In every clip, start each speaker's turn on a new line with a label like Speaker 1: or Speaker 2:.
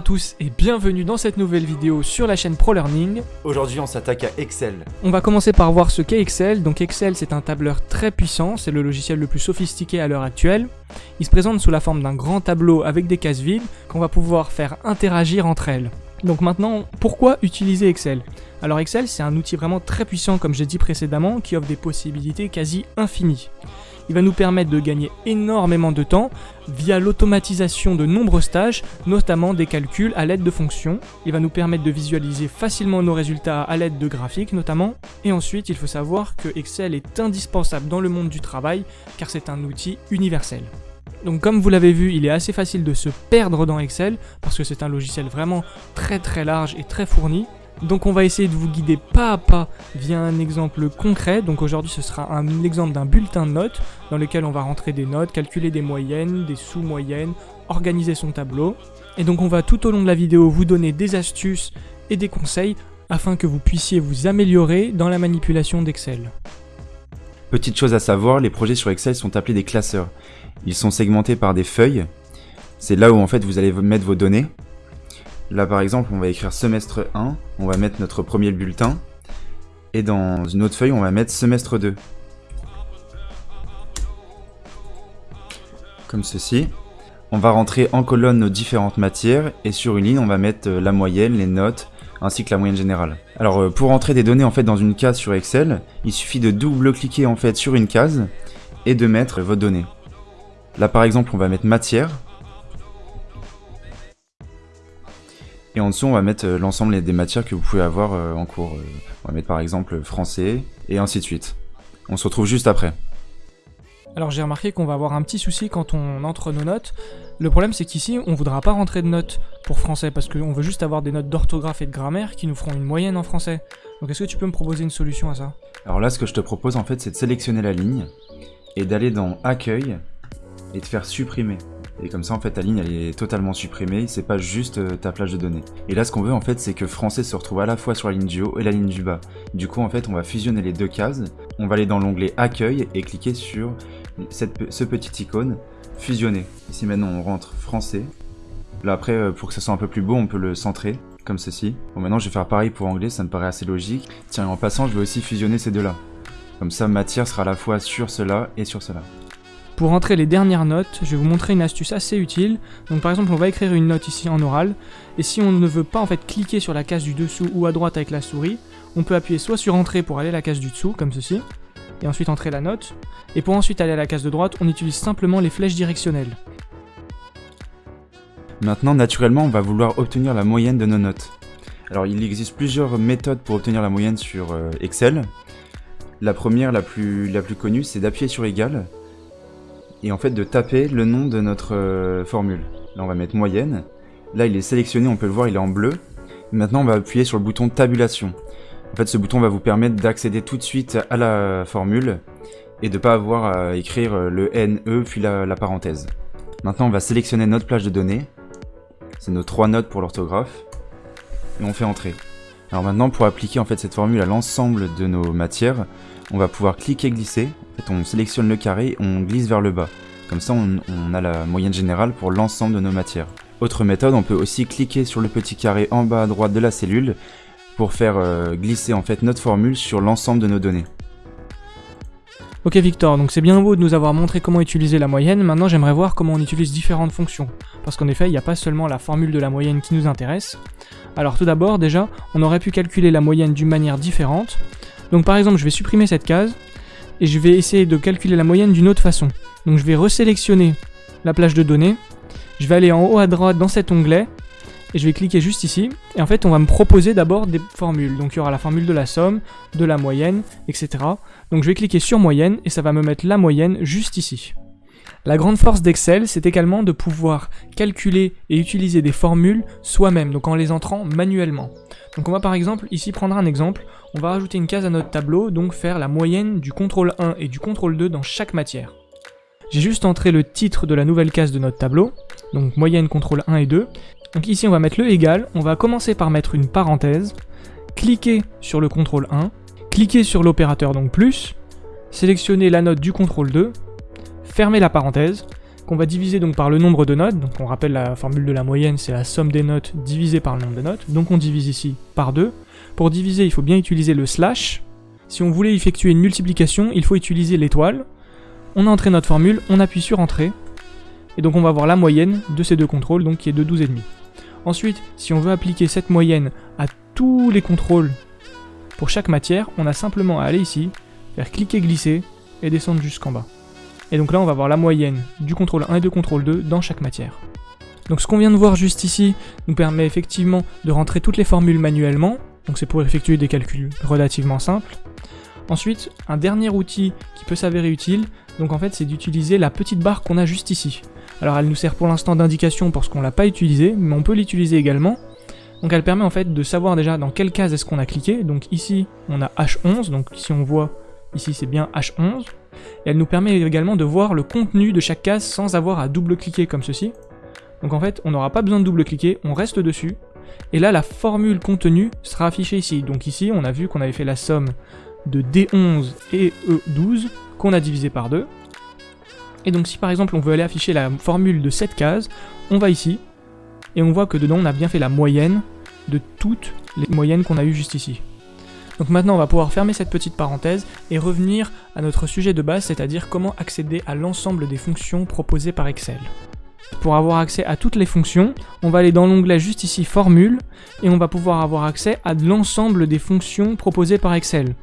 Speaker 1: à tous et bienvenue dans cette nouvelle vidéo sur la chaîne ProLearning.
Speaker 2: Aujourd'hui, on s'attaque à Excel.
Speaker 1: On va commencer par voir ce qu'est Excel. Donc Excel, c'est un tableur très puissant, c'est le logiciel le plus sophistiqué à l'heure actuelle. Il se présente sous la forme d'un grand tableau avec des cases vides qu'on va pouvoir faire interagir entre elles. Donc maintenant, pourquoi utiliser Excel? Alors Excel, c'est un outil vraiment très puissant comme j'ai dit précédemment qui offre des possibilités quasi infinies il va nous permettre de gagner énormément de temps via l'automatisation de nombreuses tâches, notamment des calculs à l'aide de fonctions. Il va nous permettre de visualiser facilement nos résultats à l'aide de graphiques notamment. Et ensuite, il faut savoir que Excel est indispensable dans le monde du travail car c'est un outil universel. Donc comme vous l'avez vu, il est assez facile de se perdre dans Excel parce que c'est un logiciel vraiment très très large et très fourni. Donc on va essayer de vous guider pas à pas via un exemple concret. Donc aujourd'hui ce sera un exemple d'un bulletin de notes dans lequel on va rentrer des notes, calculer des moyennes, des sous-moyennes, organiser son tableau. Et donc on va tout au long de la vidéo vous donner des astuces et des conseils afin que vous puissiez vous améliorer dans la manipulation d'Excel.
Speaker 2: Petite chose à savoir, les projets sur Excel sont appelés des classeurs. Ils sont segmentés par des feuilles. C'est là où en fait vous allez mettre vos données. Là par exemple, on va écrire semestre 1, on va mettre notre premier bulletin, et dans une autre feuille, on va mettre semestre 2. Comme ceci. On va rentrer en colonne nos différentes matières, et sur une ligne, on va mettre euh, la moyenne, les notes, ainsi que la moyenne générale. Alors euh, pour entrer des données en fait dans une case sur Excel, il suffit de double-cliquer en fait sur une case, et de mettre vos données. Là par exemple, on va mettre matière, Et en dessous, on va mettre euh, l'ensemble des matières que vous pouvez avoir euh, en cours. Euh, on va mettre par exemple français, et ainsi de suite. On se retrouve juste après.
Speaker 1: Alors j'ai remarqué qu'on va avoir un petit souci quand on entre nos notes. Le problème c'est qu'ici on voudra pas rentrer de notes pour français parce qu'on veut juste avoir des notes d'orthographe et de grammaire qui nous feront une moyenne en français. Donc est-ce que tu peux me proposer une solution à ça?
Speaker 2: Alors là ce que je te propose en fait c'est de sélectionner la ligne et d'aller dans accueil et de faire supprimer. Et comme ça, en fait, ta ligne, elle est totalement supprimée, c'est pas juste euh, ta plage de données. Et là, ce qu'on veut, en fait, c'est que français se retrouve à la fois sur la ligne du haut et la ligne du bas. Du coup, en fait, on va fusionner les deux cases, on va aller dans l'onglet accueil et cliquer sur ce petit icône, fusionner. Ici, maintenant, on rentre français. Là, après, euh, pour que ce soit un peu plus beau, on peut le centrer, comme ceci. Bon, maintenant, je vais faire pareil pour anglais, ça me paraît assez logique. Tiens, en passant, je vais aussi fusionner ces deux-là. Comme ça, matière sera à la fois sur cela et sur cela.
Speaker 1: Pour entrer les dernières notes, je vais vous montrer une astuce assez utile. Par exemple, on va écrire une note ici en oral, et si on ne veut pas en fait cliquer sur la case du dessous ou à droite avec la souris, on peut appuyer soit sur Entrée pour aller à la case du dessous, comme ceci, et ensuite entrer la note, et pour ensuite aller à la case de droite, on utilise simplement les flèches directionnelles.
Speaker 2: Maintenant, naturellement, on va vouloir obtenir la moyenne de nos notes. Alors, il existe plusieurs méthodes pour obtenir la moyenne sur euh, Excel. La première, la plus, la plus connue, c'est d'appuyer sur égal, et en fait de taper le nom de notre euh, formule. Là on va mettre moyenne, là il est sélectionné, on peut le voir, il est en bleu. Maintenant on va appuyer sur le bouton tabulation. En fait ce bouton va vous permettre d'accéder tout de suite à la formule et de ne pas avoir à écrire le NE puis la, la parenthèse. Maintenant on va sélectionner notre plage de données, c'est nos trois notes pour l'orthographe, et on fait entrer. Alors maintenant pour appliquer en fait cette formule à l'ensemble de nos matières, on va pouvoir cliquer glisser, en fait on sélectionne le carré, on glisse vers le bas. Comme ça on, a la moyenne générale pour l'ensemble de nos matières. Autre méthode, on peut aussi cliquer sur le petit carré en bas à droite de la cellule pour faire euh, glisser en fait notre formule sur l'ensemble de nos données.
Speaker 1: Ok Victor, donc c'est bien beau de nous avoir montré comment utiliser la moyenne, maintenant j'aimerais voir comment on utilise différentes fonctions. Parce qu'en effet, il n'y a pas seulement la formule de la moyenne qui nous intéresse. Alors tout d'abord, déjà, on aurait pu calculer la moyenne d'une manière différente. Donc par exemple, je vais supprimer cette case, et je vais essayer de calculer la moyenne d'une autre façon. Donc je vais resélectionner la plage de données, je vais aller en haut à droite dans cet onglet, et je vais cliquer juste ici, et en fait on va me proposer d'abord des formules. Donc il y aura la formule de la somme, de la moyenne, etc. Donc je vais cliquer sur moyenne, et ça va me mettre la moyenne juste ici. La grande force d'Excel, c'est également de pouvoir calculer et utiliser des formules soi-même, donc en les entrant manuellement. Donc on va par exemple ici prendre un exemple, on va rajouter une case à notre tableau, donc faire la moyenne du contrôle 1 et du contrôle 2 dans chaque matière. J'ai juste entré le titre de la nouvelle case de notre tableau, donc moyenne, contrôle 1 et 2. Donc ici on va mettre le égal, on va commencer par mettre une parenthèse, cliquer sur le contrôle 1, cliquer sur l'opérateur donc plus, sélectionner la note du contrôle 2, fermer la parenthèse, qu'on va diviser donc par le nombre de notes. Donc on rappelle la formule de la moyenne, c'est la somme des notes divisée par le nombre de notes. Donc on divise ici par 2. Pour diviser, il faut bien utiliser le slash. Si on voulait effectuer une multiplication, il faut utiliser l'étoile. On a entré notre formule, on appuie sur Entrée. Et donc on va avoir la moyenne de ces deux contrôles, donc qui est de 12,5. Ensuite, si on veut appliquer cette moyenne à tous les contrôles pour chaque matière, on a simplement à aller ici, faire cliquer-glisser et descendre jusqu'en bas. Et donc là, on va avoir la moyenne du contrôle 1 et du contrôle 2 dans chaque matière. Donc ce qu'on vient de voir juste ici nous permet effectivement de rentrer toutes les formules manuellement, donc c'est pour effectuer des calculs relativement simples. Ensuite, un dernier outil qui peut s'avérer utile, donc en fait c'est d'utiliser la petite barre qu'on a juste ici. Alors elle nous sert pour l'instant d'indication parce qu'on l'a pas utilisée, mais on peut l'utiliser également. Donc elle permet en fait de savoir déjà dans quelle case est-ce qu'on a cliqué. Donc ici on a H11, donc si on voit ici c'est bien H11. Et elle nous permet également de voir le contenu de chaque case sans avoir à double-cliquer comme ceci. Donc en fait on n'aura pas besoin de double-cliquer, on reste dessus. Et là la formule contenue sera affichée ici. Donc ici on a vu qu'on avait fait la somme de D11 et E12 qu'on a divisé par 2. Et donc si par exemple on veut aller afficher la formule de cette case, on va ici, et on voit que dedans on a bien fait la moyenne de toutes les moyennes qu'on a eues juste ici. Donc maintenant on va pouvoir fermer cette petite parenthèse et revenir à notre sujet de base, c'est-à-dire comment accéder à l'ensemble des fonctions proposées par Excel. Pour avoir accès à toutes les fonctions, on va aller dans l'onglet juste ici Formule, et on va pouvoir avoir accès à l'ensemble des fonctions proposées par Excel.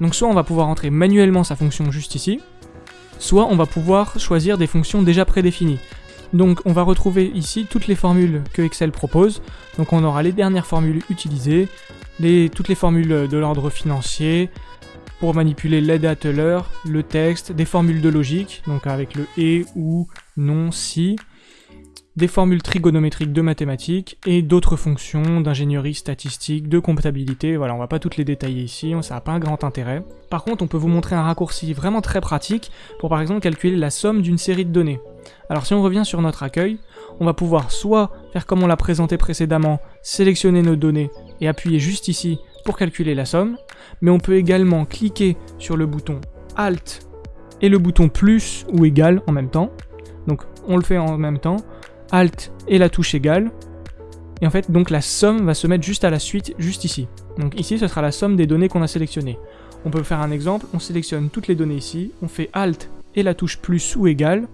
Speaker 1: Donc soit on va pouvoir entrer manuellement sa fonction juste ici, soit on va pouvoir choisir des fonctions déjà prédéfinies. Donc on va retrouver ici toutes les formules que Excel propose. Donc on aura les dernières formules utilisées, toutes les formules de l'ordre financier, pour manipuler les date l'heure, le texte, des formules de logique, donc avec le et, ou, non, si, des formules trigonométriques de mathématiques et d'autres fonctions d'ingénierie statistique, de comptabilité. Voilà, on va pas toutes les détailler ici, ça n'a pas un grand intérêt. Par contre, on peut vous montrer un raccourci vraiment très pratique pour par exemple calculer la somme d'une série de données. Alors si on revient sur notre accueil, on va pouvoir soit faire comme on l'a présenté précédemment, sélectionner nos données et appuyer juste ici pour calculer la somme, mais on peut également cliquer sur le bouton Alt et le bouton plus ou égal en même temps. Donc on le fait en même temps, Alt et la touche égale. Et en fait, donc la somme va se mettre juste à la suite, juste ici. Donc ici, ce sera la somme des données qu'on a sélectionnées. On peut faire un exemple, on sélectionne toutes les données ici, on fait Alt et la touche plus ou égal.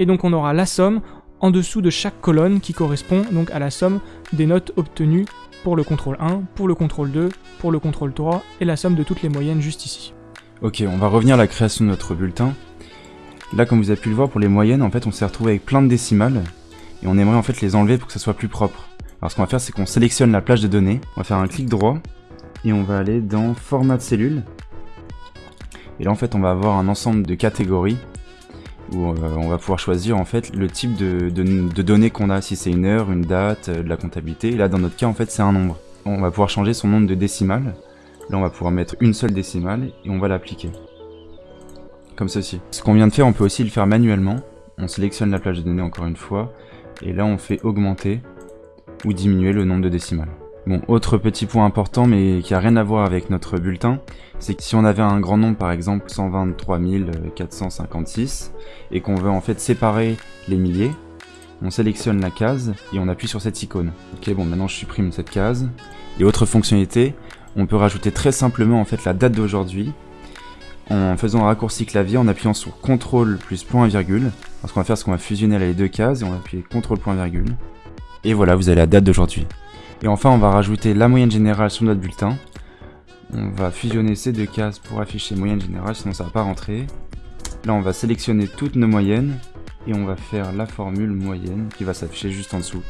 Speaker 1: Et donc on aura la somme en dessous de chaque colonne qui correspond donc à la somme des notes obtenues pour le contrôle 1, pour le contrôle 2, pour le contrôle 3 et la somme de toutes les moyennes juste ici.
Speaker 2: Ok, on va revenir à la création de notre bulletin. Là, comme vous avez pu le voir, pour les moyennes, en fait, on s'est retrouvé avec plein de décimales. Et on aimerait en fait les enlever pour que ça soit plus propre. Alors ce qu'on va faire, c'est qu'on sélectionne la plage de données. On va faire un clic droit. Et on va aller dans Format de cellule. Et là, en fait, on va avoir un ensemble de catégories. Où euh, on va pouvoir choisir en fait le type de, données qu'on a. Si c'est une heure, une date, euh, de la comptabilité. Et là, dans notre cas, en fait, c'est un nombre. On va pouvoir changer son nombre de décimales. Là, on va pouvoir mettre une seule décimale et on va l'appliquer comme ceci. Ce qu'on vient de faire, on peut aussi le faire manuellement. On sélectionne la plage de données encore une fois, et là on fait augmenter ou diminuer le nombre de décimales. Bon, autre petit point important, mais qui a rien à voir avec notre bulletin, c'est que si on avait un grand nombre, par exemple 123 456, et qu'on veut en fait séparer les milliers, on sélectionne la case et on appuie sur cette icône. Ok, bon, maintenant je supprime cette case. Et autre fonctionnalité, on peut rajouter très simplement en fait la date d'aujourd'hui en faisant un raccourci clavier, en appuyant sur CTRL plus point virgule. ce qu'on va faire, c'est qu'on va fusionner les deux cases et on va appuyer CTRL point virgule. Et voilà, vous avez la date d'aujourd'hui. Et enfin, on va rajouter la moyenne générale sur notre bulletin. On va fusionner ces deux cases pour afficher moyenne générale, sinon ça va pas rentrer. Là, on va sélectionner toutes nos moyennes et on va faire la formule moyenne qui va s'afficher juste en dessous,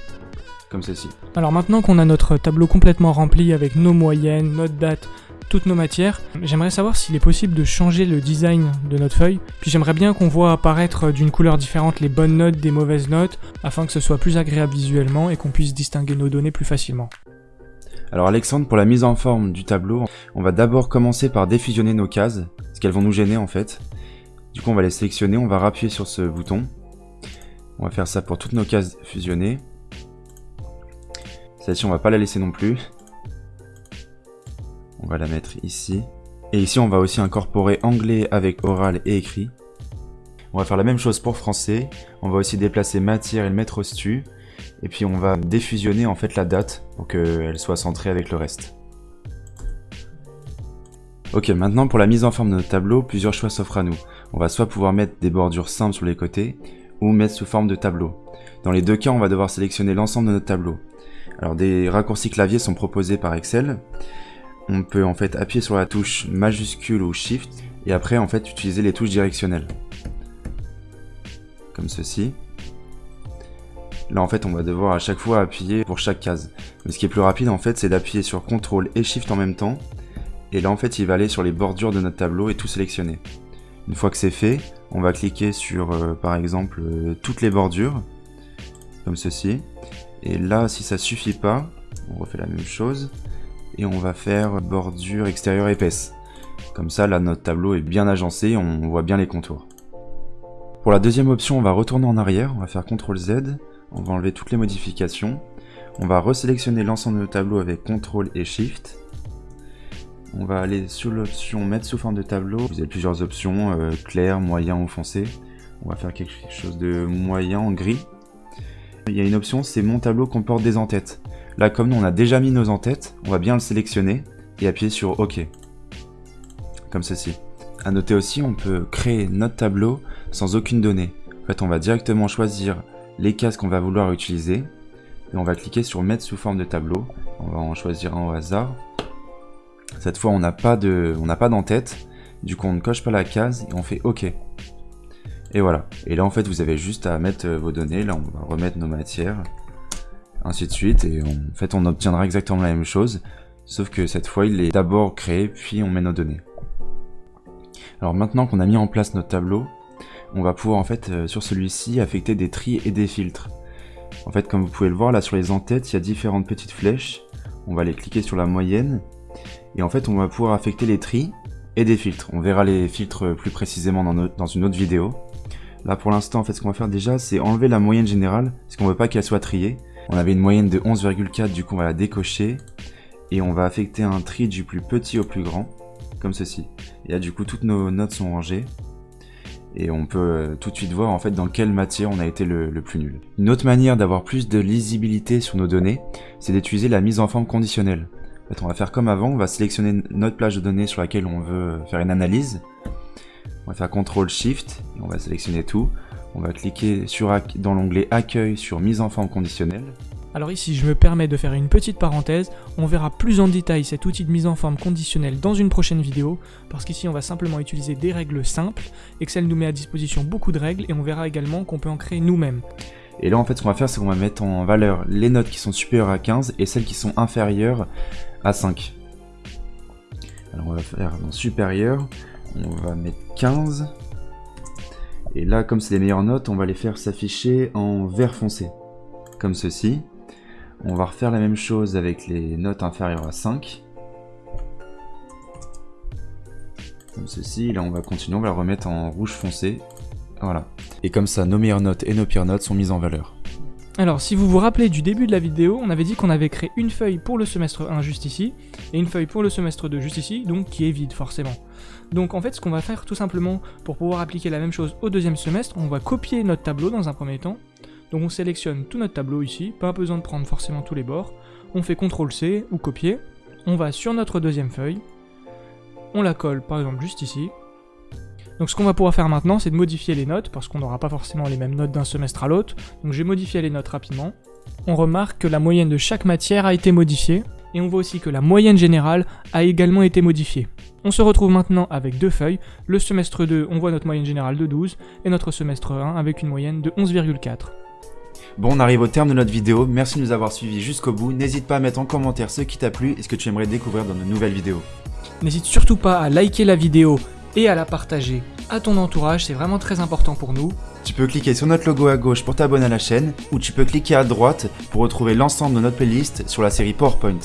Speaker 2: comme ceci.
Speaker 1: Alors maintenant qu'on a notre tableau complètement rempli avec nos moyennes, notre date, toutes nos matières. J'aimerais savoir s'il est possible de changer le design de notre feuille, puis j'aimerais bien qu'on voit apparaître d'une couleur différente les bonnes notes des mauvaises notes, afin que ce soit plus agréable visuellement et qu'on puisse distinguer nos données plus facilement.
Speaker 2: Alors Alexandre, pour la mise en forme du tableau, on va d'abord commencer par défusionner nos cases, parce qu'elles vont nous gêner en fait. Du coup on va les sélectionner, on va rappuyer sur ce bouton. On va faire ça pour toutes nos cases fusionnées. Celle-ci on va pas la laisser non plus. On va la mettre ici. Et ici, on va aussi incorporer anglais avec oral et écrit. On va faire la même chose pour français. On va aussi déplacer matière et le mettre au stu. Et puis on va défusionner en fait la date pour qu'elle soit centrée avec le reste. Ok, maintenant pour la mise en forme de notre tableau, plusieurs choix s'offrent à nous. On va soit pouvoir mettre des bordures simples sur les côtés, ou mettre sous forme de tableau. Dans les deux cas, on va devoir sélectionner l'ensemble de notre tableau. Alors des raccourcis clavier sont proposés par Excel. On peut en fait appuyer sur la touche majuscule ou Shift, et après en fait utiliser les touches directionnelles. Comme ceci. Là en fait on va devoir à chaque fois appuyer pour chaque case. Mais ce qui est plus rapide en fait c'est d'appuyer sur CTRL et SHIFT en même temps. Et là en fait il va aller sur les bordures de notre tableau et tout sélectionner. Une fois que c'est fait, on va cliquer sur euh, par exemple euh, toutes les bordures. Comme ceci. Et là si ça suffit pas, on refait la même chose. Et on va faire bordure extérieure épaisse. Comme ça là notre tableau est bien agencé, on voit bien les contours. Pour la deuxième option, on va retourner en arrière, on va faire CTRL Z, on va enlever toutes les modifications, on va resélectionner l'ensemble de nos tableaux avec CTRL et SHIFT, on va aller sur l'option mettre sous forme de tableau, vous avez plusieurs options, euh, clair, moyen ou foncé, on va faire quelque chose de moyen en gris. Il y a une option, c'est mon tableau comporte des entêtes. Là, comme nous on a déjà mis nos entêtes, on va bien le sélectionner et appuyer sur OK. Comme ceci. A noter aussi, on peut créer notre tableau sans aucune donnée. En fait, on va directement choisir les cases qu'on va vouloir utiliser. Et on va cliquer sur mettre sous forme de tableau. On va en choisir un au hasard. Cette fois, on n'a pas d'en-tête. Du coup, on ne coche pas la case et on fait OK. Et voilà. Et là, en fait, vous avez juste à mettre vos données. Là, on va remettre nos matières. Ainsi de suite. Et en fait, on obtiendra exactement la même chose. Sauf que cette fois, il est d'abord créé, puis on met nos données. Alors maintenant qu'on a mis en place notre tableau, on va pouvoir en fait euh, sur celui-ci affecter des tris et des filtres. En fait comme vous pouvez le voir là sur les entêtes, il y a différentes petites flèches. On va les cliquer sur la moyenne et en fait on va pouvoir affecter les tris et des filtres. On verra les filtres plus précisément dans, dans une autre vidéo. Là pour l'instant en fait ce qu'on va faire déjà c'est enlever la moyenne générale parce qu'on veut pas qu'elle soit triée. On avait une moyenne de 11,4 du coup on va la décocher et on va affecter un tri du plus petit au plus grand comme ceci. Et là du coup toutes nos notes sont rangées et on peut euh, tout de suite voir en fait dans quelle matière on a été le, plus nul. Une autre manière d'avoir plus de lisibilité sur nos données, c'est d'utiliser la mise en forme conditionnelle. En on va faire comme avant, on va sélectionner notre plage de données sur laquelle on veut faire une analyse. On va faire CTRL SHIFT et on va sélectionner tout. On va cliquer sur, dans l'onglet Accueil sur Mise en forme conditionnelle.
Speaker 1: Alors ici, je me permets de faire une petite parenthèse, on verra plus en détail cet outil de mise en forme conditionnelle dans une prochaine vidéo, parce qu'ici on va simplement utiliser des règles simples, Excel nous met à disposition beaucoup de règles, et on verra également qu'on peut en créer nous-mêmes.
Speaker 2: Et là en fait ce qu'on va faire c'est qu'on va mettre en valeur les notes qui sont supérieures à 15 et celles qui sont inférieures à 5. Alors on va faire dans supérieur, on va mettre 15. Et là comme c'est les meilleures notes, on va les faire s'afficher en vert foncé. Comme ceci. On va refaire la même chose avec les notes inférieures à 5. Comme ceci, là on va continuer, on va le remettre en rouge foncé. Voilà. Et comme ça, nos meilleures notes et nos pires notes sont mises en valeur.
Speaker 1: Alors, si vous vous rappelez du début de la vidéo, on avait dit qu'on avait créé une feuille pour le semestre 1 juste ici, et une feuille pour le semestre 2 juste ici, donc qui est vide forcément. Donc en fait, ce qu'on va faire tout simplement, pour pouvoir appliquer la même chose au deuxième semestre, on va copier notre tableau dans un premier temps, donc on sélectionne tout notre tableau ici, pas besoin de prendre forcément tous les bords. On fait CTRL-C ou copier. On va sur notre deuxième feuille. On la colle par exemple juste ici. Donc ce qu'on va pouvoir faire maintenant, c'est de modifier les notes, parce qu'on n'aura pas forcément les mêmes notes d'un semestre à l'autre. Donc je vais modifier les notes rapidement. On remarque que la moyenne de chaque matière a été modifiée, et on voit aussi que la moyenne générale a également été modifiée. On se retrouve maintenant avec deux feuilles. Le semestre 2, on voit notre moyenne générale de 12, et notre semestre 1 avec une moyenne de 11,4.
Speaker 2: Bon, on arrive au terme de notre vidéo, merci de nous avoir suivis jusqu'au bout, n'hésite pas à mettre en commentaire ce qui t'a plu et ce que tu aimerais découvrir dans de nouvelles vidéos.
Speaker 1: N'hésite surtout pas à liker la vidéo et à la partager à ton entourage, c'est vraiment très important pour nous.
Speaker 2: Tu peux cliquer sur notre logo à gauche pour t'abonner à la chaîne, ou tu peux cliquer à droite pour retrouver l'ensemble de notre playlist sur la série PowerPoint.